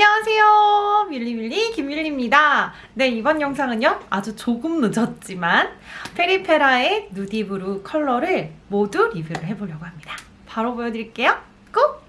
안녕하세요. 밀리밀리 김밀리입니다. 네 이번 영상은요 아주 조금 늦었지만 페리페라의 누디브루 컬러를 모두 리뷰를 해보려고 합니다. 바로 보여드릴게요. 꾹!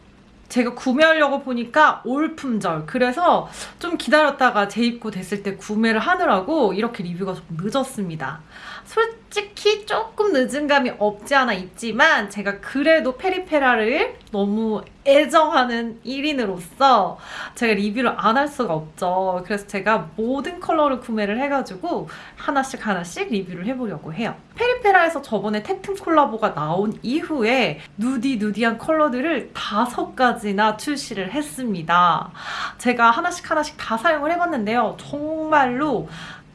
제가 구매하려고 보니까 올 품절. 그래서 좀 기다렸다가 재입고 됐을 때 구매를 하느라고 이렇게 리뷰가 좀 늦었습니다 솔직히 조금 늦은 감이 없지 않아 있지만 제가 그래도 페리페라를 너무 애정하는 1인으로서 제가 리뷰를 안 할 수가 없죠. 그래서 제가 모든 컬러를 구매를 해가지고 하나씩 하나씩 리뷰를 해보려고 해요. 페리페라에서 저번에 테튼 콜라보가 나온 이후에 누디 누디한 컬러들을 다섯 가지나 출시를 했습니다. 제가 하나씩 하나씩 다 사용을 해봤는데요. 정말로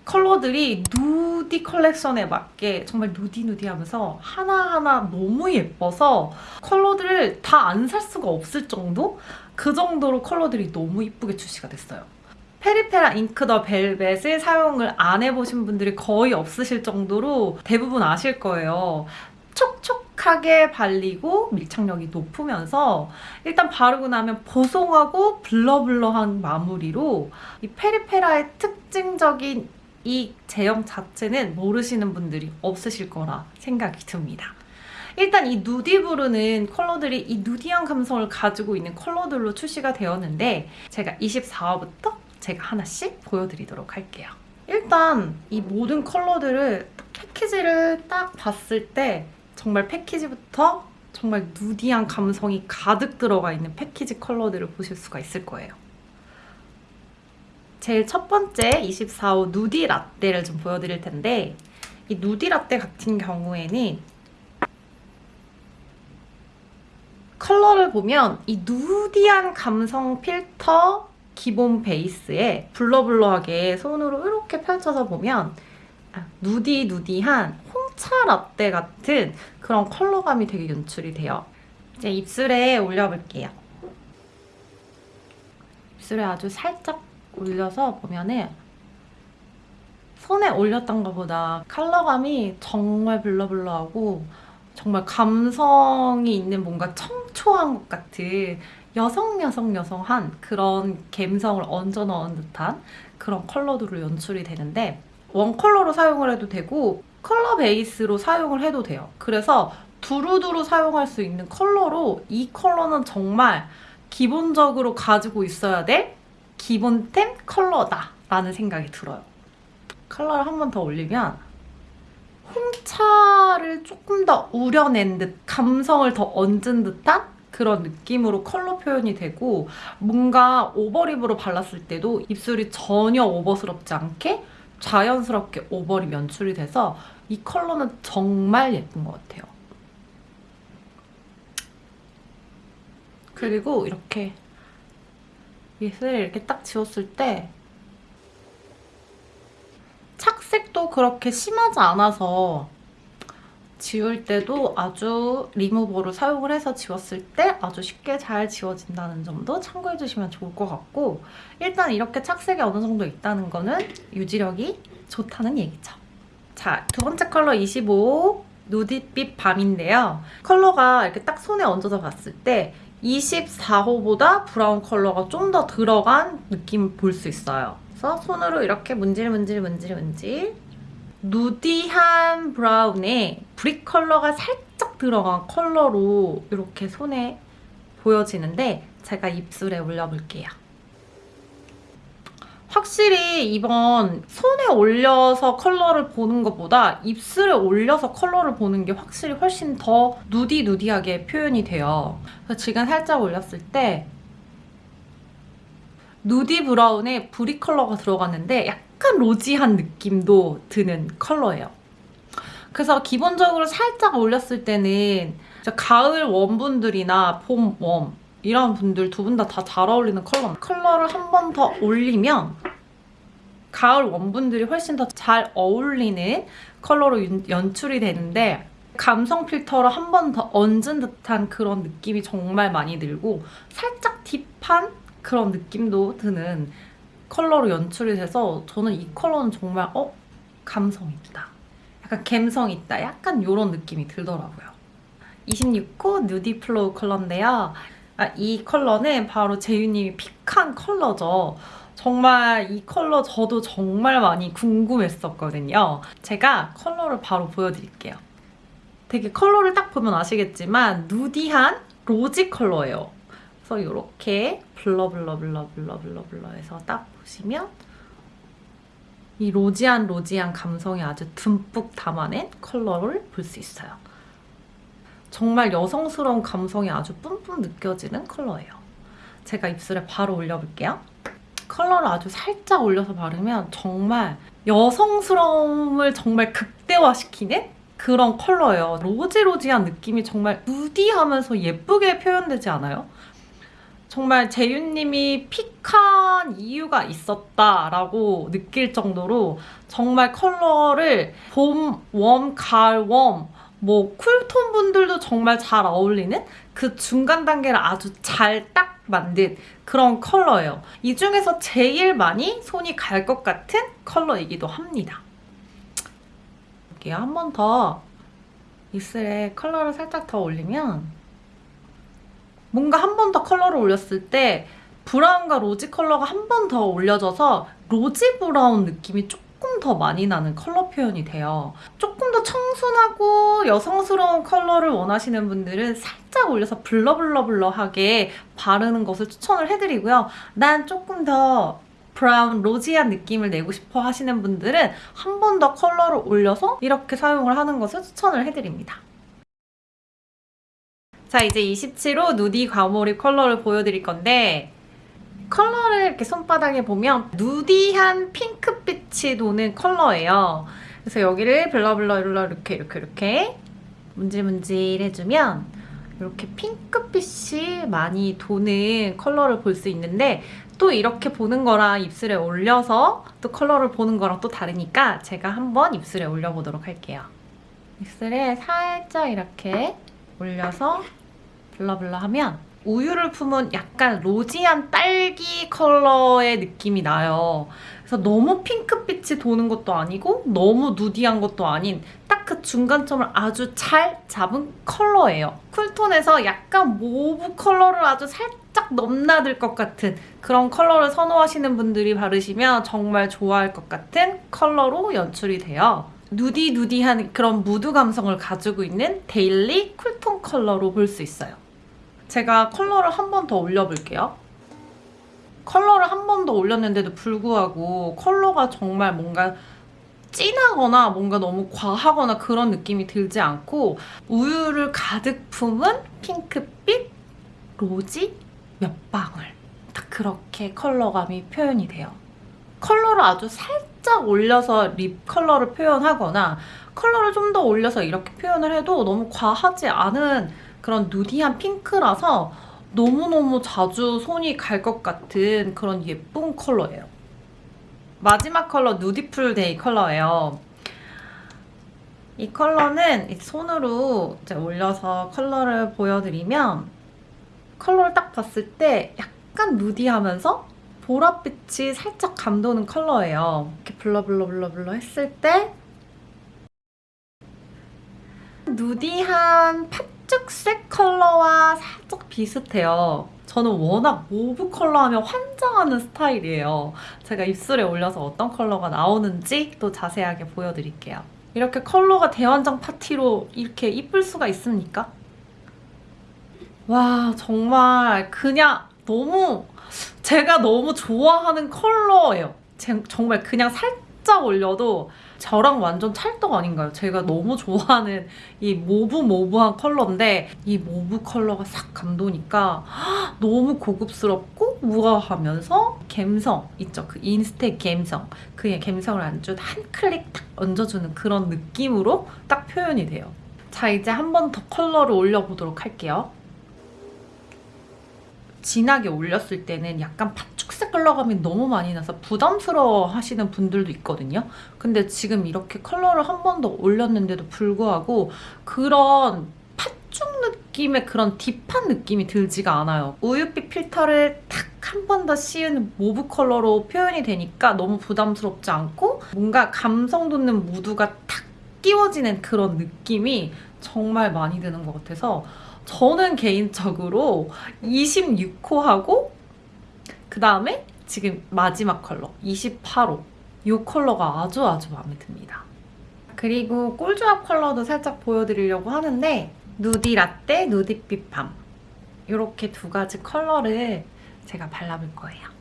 컬러들이 누디 컬렉션에 맞게 정말 누디누디하면서 하나하나 너무 예뻐서 컬러들을 다 안 살 수가 없을 정도? 그 정도로 컬러들이 너무 이쁘게 출시가 됐어요. 페리페라 잉크 더 벨벳을 사용을 안 해보신 분들이 거의 없으실 정도로 대부분 아실 거예요. 촉촉하게 발리고 밀착력이 높으면서 일단 바르고 나면 보송하고 블러블러한 마무리로 이 페리페라의 특징적인 이 제형 자체는 모르시는 분들이 없으실 거라 생각이 듭니다. 일단 이 누디브루는 컬러들이 이 누디한 감성을 가지고 있는 컬러들로 출시가 되었는데 제가 24화부터 제가 하나씩 보여드리도록 할게요. 일단 이 모든 컬러들을 패키지를 딱 봤을 때 정말 패키지부터 정말 누디한 감성이 가득 들어가 있는 패키지 컬러들을 보실 수가 있을 거예요. 제일 첫 번째 24호 누디 라떼를 좀 보여드릴 텐데 이 누디 라떼 같은 경우에는 컬러를 보면 이 누디한 감성 필터 기본 베이스에 블러블러하게 손으로 이렇게 펼쳐서 보면 아, 누디 누디한 홍차 라떼 같은 그런 컬러감이 되게 연출이 돼요. 이제 입술에 올려볼게요. 입술에 아주 살짝 올려서 보면은 손에 올렸던 것보다 컬러감이 정말 blur blur하고 정말 감성이 있는 뭔가 청초한 것 같은 여성 여성 여성한 그런 감성을 얹어 넣은 듯한 그런 컬러들로 연출이 되는데 one 컬러로 사용을 해도 되고 컬러 베이스로 사용을 해도 돼요. 그래서 두루두루 사용할 수 있는 컬러로 이 컬러는 정말 기본적으로 가지고 있어야 될 기본템 컬러다 라는 생각이 들어요. 컬러를 한 번 더 올리면 홍차를 조금 더 우려낸 듯 감성을 더 얹은 듯한 그런 느낌으로 컬러 표현이 되고 뭔가 over lip으로 발랐을 때도 입술이 전혀 over스럽지 않게 자연스럽게 over lip 연출이 돼서 이 컬러는 정말 예쁜 것 같아요. 그리고 이렇게 밑을 이렇게 딱 지웠을 때 착색도 그렇게 심하지 않아서 지울 때도 아주 리무버로 사용을 해서 지웠을 때 아주 쉽게 잘 지워진다는 점도 참고해주시면 좋을 것 같고 일단 이렇게 착색이 어느 정도 있다는 거는 유지력이 좋다는 얘기죠. 자, 두 번째 컬러 25 누디빛 밤인데요. 컬러가 이렇게 딱 손에 얹어서 봤을 때 24호보다 브라운 컬러가 좀 더 들어간 느낌을 볼수 있어요. 그래서 손으로 이렇게 문질 문질 문질 문질 nudy한 브라운에 brick 컬러가 살짝 들어간 컬러로 이렇게 손에 보여지는데 제가 입술에 올려볼게요. 확실히 이번 손에 올려서 컬러를 보는 것보다 입술에 올려서 컬러를 보는 게 확실히 훨씬 더 nudy nudy하게 표현이 돼요. 그래서 지금 살짝 올렸을 때 nudy 브라운에 brick 컬러가 들어갔는데 약간 rosy한 느낌도 드는 컬러예요. 그래서 기본적으로 살짝 올렸을 때는 가을 warm분들이나 봄 warm 이런 분들 두 분 다 다 잘 어울리는 컬러 컬러를 한 번 더 올리면 가을 warm분들이 훨씬 더 잘 어울리는 컬러로 연출이 되는데 감성 필터를 한 번 더 얹은 듯한 그런 느낌이 정말 많이 들고 살짝 deep한 그런 느낌도 드는 컬러로 연출이 돼서 저는 이 컬러는 정말 어? 감성 있다. 약간 감성 있다. 약간 이런 느낌이 들더라고요. 26호 nudy flow 컬러인데요. 아, 이 컬러는 바로 재유님이 pick한 컬러죠. 정말 이 컬러 저도 정말 많이 궁금했었거든요. 제가 컬러를 바로 보여드릴게요. 되게 컬러를 딱 보면 아시겠지만 nudy한 rosy 컬러예요. 그래서 이렇게 blur blur blur blur blur blur 해서 딱 보시면 이 rosy한 rosy한 감성이 아주 듬뿍 담아낸 컬러를 볼 수 있어요. 정말 여성스러운 감성이 아주 뿜뿜 느껴지는 컬러예요. 제가 입술에 바로 올려볼게요. 컬러를 아주 살짝 올려서 바르면 정말 여성스러움을 정말 극대화시키는 그런 컬러예요. rosy rosy한 느낌이 정말 nudy하면서 예쁘게 표현되지 않아요? 정말 재윤님이 pick한 이유가 있었다라고 느낄 정도로 정말 컬러를 봄, warm, 가을, warm, 뭐 cool tone 분들도 정말 잘 어울리는 그 중간 단계를 아주 잘 딱 만든 그런 컬러예요. 이 중에서 제일 많이 손이 갈 것 같은 컬러이기도 합니다. 여기 한번 더 입술에 컬러를 살짝 더 올리면 뭔가 한 번 더 컬러를 올렸을 때 브라운과 rosy 컬러가 한 번 더 올려져서 rosy 브라운 느낌이 조금 더 많이 나는 컬러 표현이 돼요. 조금 더 청순하고 여성스러운 컬러를 원하시는 분들은 살짝 올려서 blur blur blur하게 바르는 것을 추천을 해드리고요. 난 조금 더 브라운 rosy한 느낌을 내고 싶어 하시는 분들은 한 번 더 컬러를 올려서 이렇게 사용을 하는 것을 추천을 해드립니다. 자 이제 27호 nudy 과몰입 컬러를 보여드릴 건데 컬러를 이렇게 손바닥에 보면 nudy한 핑크빛이 도는 컬러예요. 그래서 여기를 blur blur 이렇게 이렇게 이렇게 문질문질 해주면 이렇게 핑크빛이 많이 도는 컬러를 볼 수 있는데 또 이렇게 보는 거랑 입술에 올려서 또 컬러를 보는 거랑 또 다르니까 제가 한번 입술에 올려보도록 할게요. 입술에 살짝 이렇게 올려서 blur blur 하면 우유를 품은 약간 rosy한 딸기 컬러의 느낌이 나요. 그래서 너무 핑크빛이 도는 것도 아니고 너무 nudy한 것도 아닌 딱 그 중간점을 아주 잘 잡은 컬러예요. cool tone에서 약간 mauve 컬러를 아주 살짝 넘나들 것 같은 그런 컬러를 선호하시는 분들이 바르시면 정말 좋아할 것 같은 컬러로 연출이 돼요. nudy nudy한 그런 무드 감성을 가지고 있는 daily cool tone 컬러로 볼 수 있어요. 제가 컬러를 한 번 더 올려볼게요. 컬러를 한 번 더 올렸는데도 불구하고 컬러가 정말 뭔가 진하거나 뭔가 너무 과하거나 그런 느낌이 들지 않고 우유를 가득 품은 핑크빛 rosy 몇 방울 딱 그렇게 컬러감이 표현이 돼요. 컬러를 아주 살짝 올려서 lip 컬러를 표현하거나 컬러를 좀 더 올려서 이렇게 표현을 해도 너무 과하지 않은 그런 nudy한 핑크라서 너무너무 자주 손이 갈 것 같은 그런 예쁜 컬러예요. 마지막 컬러 누디풀 데이 컬러예요. 이 컬러는 손으로 올려서 컬러를 보여드리면 컬러를 딱 봤을 때 약간 nudy하면서 보랏빛이 살짝 감도는 컬러예요. 이렇게 blur blur blur blur 했을 때 nudy한 팥죽색 컬러와 살짝 비슷해요. 저는 워낙 mauve 컬러 하면 환장하는 스타일이에요. 제가 입술에 올려서 어떤 컬러가 나오는지 또 자세하게 보여드릴게요. 이렇게 컬러가 대환장 파티로 이렇게 이쁠 수가 있습니까? 와 정말 그냥 너무 제가 너무 좋아하는 컬러예요. 제, 정말 그냥 살짝 올려도 저랑 완전 찰떡 아닌가요? 제가 너무 좋아하는 이 mauve mauve한 컬러인데 이 mauve 컬러가 싹 감도니까 너무 고급스럽고 우아하면서 갬성 있죠? 그 인스타 갬성 그의 갬성을 안주 한 클릭 딱 얹어주는 그런 느낌으로 딱 표현이 돼요. 자 이제 한 번 더 컬러를 올려보도록 할게요. 진하게 올렸을 때는 약간 팥죽색 컬러감이 너무 많이 나서 부담스러워 하시는 분들도 있거든요. 근데 지금 이렇게 컬러를 한 번 더 올렸는데도 불구하고 그런 팥죽 느낌의 그런 deep한 느낌이 들지가 않아요. 우유빛 필터를 탁 한 번 더 씌운 mauve 컬러로 표현이 되니까 너무 부담스럽지 않고 뭔가 감성 돋는 무드가 탁 끼워지는 그런 느낌이 정말 많이 드는 것 같아서 저는 개인적으로 26호하고 그 다음에 지금 마지막 컬러 28호 이 컬러가 아주 아주 마음에 듭니다. 그리고 꿀조합 컬러도 살짝 보여드리려고 하는데 누디 라떼, 누디 빛 밤 이렇게 두 가지 컬러를 제가 발라볼 거예요.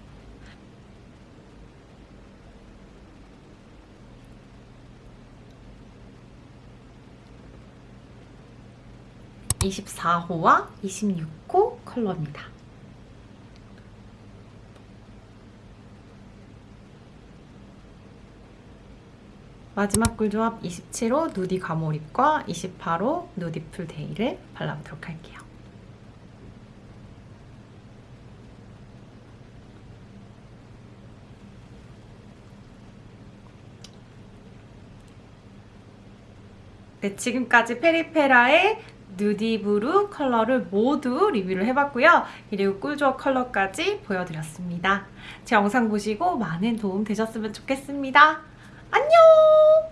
24호와 26호 컬러입니다. 마지막 꿀조합 27호 누디 가모립과 28호 누디풀 데이를 발라보도록 할게요. 네, 지금까지 페리페라의 누디브루 컬러를 모두 리뷰를 해봤고요. 그리고 꿀조합 컬러까지 보여드렸습니다. 제 영상 보시고 많은 도움 되셨으면 좋겠습니다. 안녕!